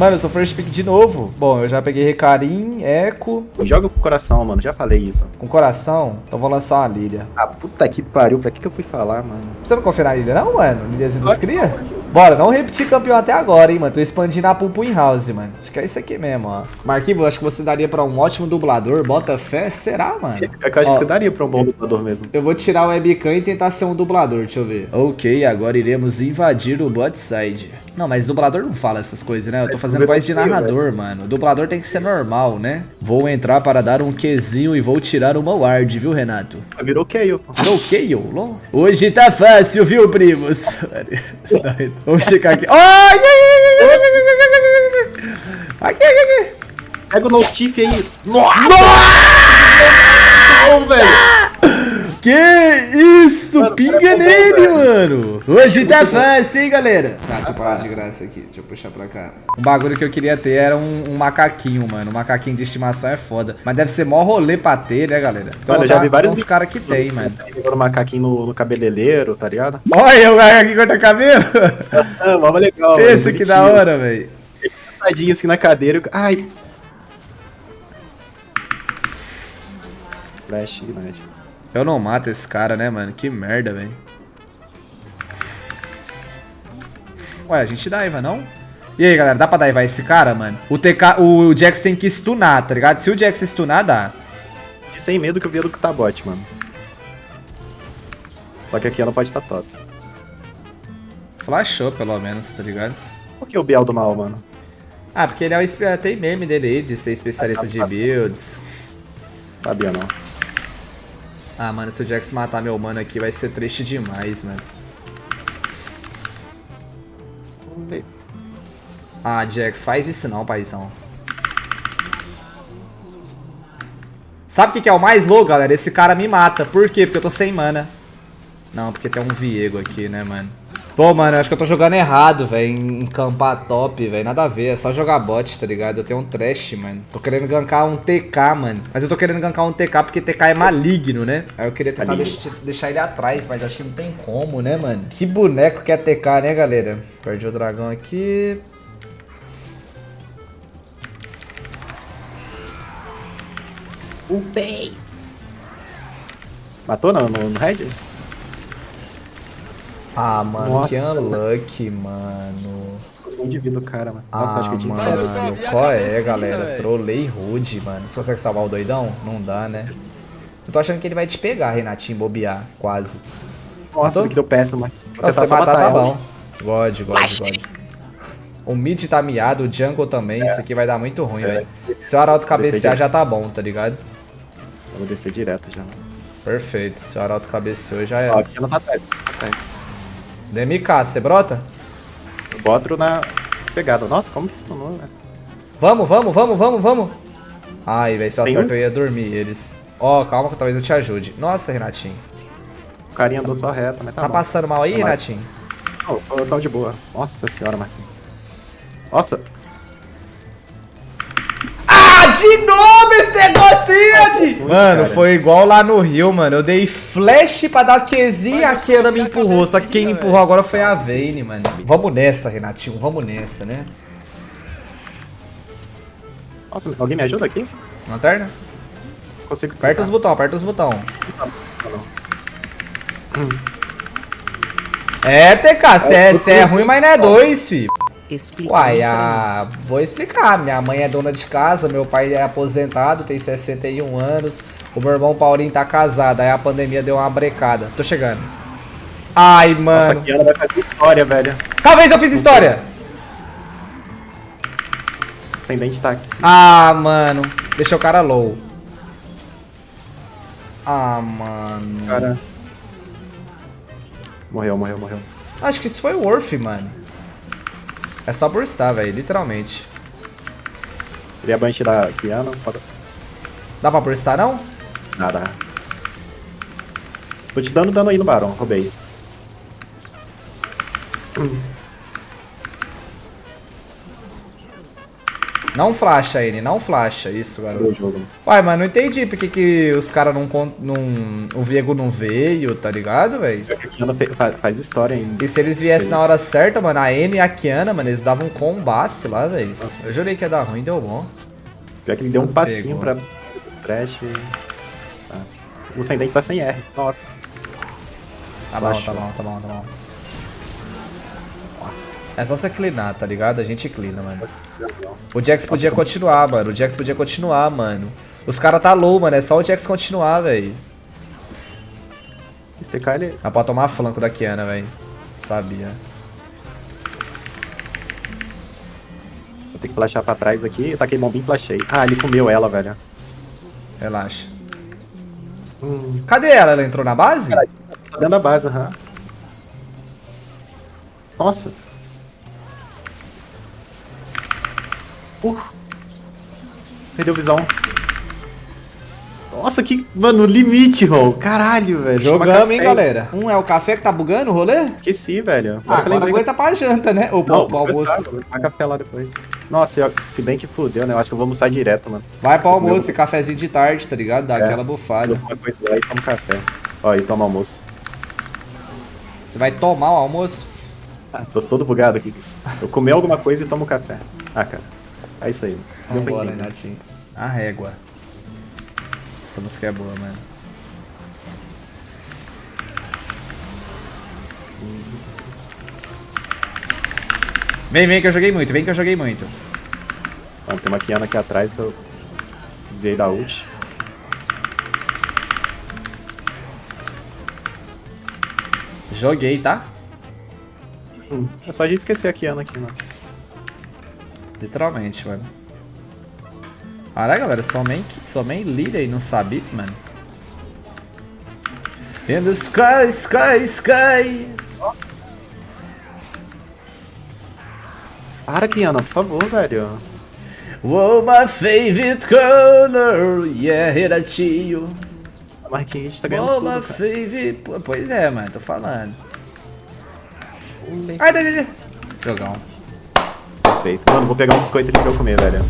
Mano, eu sou first pick de novo. Bom, eu já peguei Recarim, Eco. Joga com coração, mano. Já falei isso. Com coração? Então vou lançar uma Lilia. Ah, puta que pariu. Pra que, que eu fui falar, mano? Você não confia na Lilia não, mano? Liliazinha dos cria? Bora, não repetir campeão até agora, hein, mano. Tô expandindo a Pulpo in House, mano. Acho que é isso aqui mesmo, ó. Marquinhos, acho que você daria pra um ótimo dublador. Bota fé? Será, mano? É que eu acho ó, que você daria pra um bom dublador mesmo. Eu vou tirar o webcam e tentar ser um dublador, deixa eu ver. Ok, agora iremos invadir o bot side. Não, mas dublador não fala essas coisas, né? Eu tô fazendo voz de narrador, mano. O dublador tem que ser normal, né? Vou entrar para dar um Qzinho e vou tirar uma ward, viu, Renato? Virou Kayle. Virou Kayle? Hoje tá fácil, viu, primos? Vamos checar aqui. Ai, ai, ai, ai, Aqui, aqui, aqui. Pega o notif aí. Nossa! Nossa! velho. Que isso? Mano, Pinga nele, mano. Hoje tá fácil, hein, galera? Tá, deixa eu parar de graça aqui. Deixa eu puxar pra cá. Um bagulho que eu queria ter era um, um macaquinho, mano. Um macaquinho de estimação é foda. Mas deve ser mó rolê pra ter, né, galera? Então, mano, eu já vi vários uns caras que tem, mano. Um macaquinho no, no cabeleireiro, tá ligado? Olha, o macaquinho corta cabelo. ah, mano, legal. Pensa que da hora, velho. Tadinho assim na cadeira. Ai. Flash, Ignite. Eu não mato esse cara, né, mano? Que merda, velho. Ué, a gente daiva, não? E aí, galera, dá pra daivar esse cara, mano? O, TK, o Jax tem que stunar, tá ligado? Se o Jax stunar, dá. Sem medo que eu vi do que tá bot, mano. Só que aqui ela pode estar tá top. Flashou, pelo menos, tá ligado? Por que o Biel do mal, mano? Ah, porque ele é o... Tem meme dele aí de ser especialista ah, de builds. Sabia não. Ah, mano, se o Jax matar meu mano aqui vai ser triste demais, mano. Ah, Jax, faz isso não, paizão. Sabe o que, é o mais louco, galera? Esse cara me mata. Por quê? Porque eu tô sem mana. Não, porque tem um Viego aqui, né, mano? Pô, mano, eu acho que eu tô jogando errado, velho, em campar top, velho. Nada a ver, é só jogar bot, tá ligado? Eu tenho um trash, mano. Tô querendo gankar um TK, mano. Mas eu tô querendo gankar um TK porque TK é maligno, né? Aí eu queria tentar deix deixar ele atrás, mas acho que não tem como, né, mano? Que boneco que é TK, né, galera? Perdi o dragão aqui. Upei. Matou não, no, no red? Ah, mano, Nossa, que unlucky, mano. Um de vida o cara, mano. Nossa, ah, acho que tinha mano, qual é, galera? Trolei rude, mano. Você consegue salvar o doidão? Não dá, né? Eu tô achando que ele vai te pegar, Renatinho, bobear, quase. Nossa, que deu péssimo, mano. Vou se matar, tá bom. God, God, God. O mid tá miado, o jungle também. É. Isso aqui vai dar muito ruim, é. velho. Se o Arauto cabecear, já tá bom, tá ligado? Eu vou descer direto já. Perfeito. Se o Arauto cabeceou, já é. Ó, aqui ela tá atrás. DMK, você brota? Eu boto na pegada. Nossa, como que stunou, né? Vamos, vamos, vamos, vamos, vamos. Ai, velho, se eu acerto um? eu ia dormir eles. Ó, oh, calma que talvez eu te ajude. Nossa, Renatinho. O carinha andou só reto, mas tá Tá bom. passando mal aí, tá Renatinho? Não, eu tava de boa. Nossa senhora, Marquinhos. Nossa, de novo esse negocinho, de... Mano, foi igual lá no Rio, mano. Eu dei flash pra dar Qzinho e a Kiana me empurrou. Só que quem me empurrou agora foi a Vayne, mano. Vamos nessa, Renatinho. Vamos nessa, né? Nossa, alguém me ajuda aqui? Lanterna? Consigo Aperta os botões, aperta os botões. É, TK, você é, é ruim, mas não é dois, filho. Explica Uai, a... vou explicar. Minha mãe é dona de casa, meu pai é aposentado, tem 61 anos. O meu irmão Paulinho tá casado, aí a pandemia deu uma brecada. Tô chegando. Ai, mano. Nossa, aqui ela vai fazer história, velho. Talvez eu fiz história. Sem dente tá aqui. Ah, mano. Deixa o cara low. Ah, mano. Cara. Morreu, morreu, morreu. Acho que isso foi o Worth, mano. É só burstar, velho, literalmente. Queria bunch da piano. Dá pra burstar, não? Nada. Tô te dando dano aí no barão, roubei. Não flasha, N, não flasha. Isso, garoto. Uai, mas não entendi porque que os caras não, não... O Viego não veio, tá ligado, velho? A Kiana faz história ainda. E se eles viessem na hora certa, mano, a N e a Kiana, mano, eles davam um combaço lá, velho. Eu jurei que ia dar ruim, deu bom. Pior que ele deu um passinho pegou. pra Trash. Tá. O sem dente tá sem R. Nossa. Tá bom, tá bom, tá bom, tá bom. Nossa. É só você cleanar, tá ligado? A gente cleana, mano. O Jax podia continuar, mano. O Jax podia continuar, mano. Os caras tá low, mano. É só o Jax continuar, velho. TK ele. Dá pra tomar flanco da Kiana, velho. Sabia. Vou ter que flashar pra trás aqui. Eu taquei bombinho e flashei. Ah, ele comeu ela, velho. Relaxa. Hum. Cadê ela? Ela entrou na base? Tá dentro da base, aham. Nossa. Uh. Perdeu visão. Nossa, que. Mano, limite, Rol. Caralho, velho. Jogamos, hein, galera. Um é o café que tá bugando o rolê? Esqueci, velho. Ah, Agora que aguenta pra janta, né? Ou Não, pro almoço. Tomar café lá depois. Nossa, eu- se bem que fudeu, né? Eu acho que eu vou almoçar direto, mano. Vai pro almoço e cafezinho de tarde, tá ligado? Dá É. aquela bufada. Uma coisa lá e tomo café. Ó, e tomo almoço. Você vai tomar o almoço? Ah, tô todo bugado aqui. Eu comi alguma coisa e tomo café. Ah, cara. É isso aí. Vambora. Renatinho. A régua. Essa música é boa, mano. Vem, vem que eu joguei muito, vem que eu joguei muito. Ó, tem uma Kiana aqui atrás que eu desviei da ult. Joguei, tá? Hum, é só a gente esquecer a Kiana aqui, mano. Literalmente, mano. Caralho, galera, só main lead aí, não sabia, mano. In the sky, sky, sky. Para, Kiana, por favor, velho. Oh, my favorite color, yeah. A Marquinhos a gente tá ganhando Oh, tudo, my cara. favorite... Pois é, mano, tô falando. Ai, dá, dá, dá. Jogão. Perfeito. Mano, vou pegar um biscoito ali pra eu comer, velho.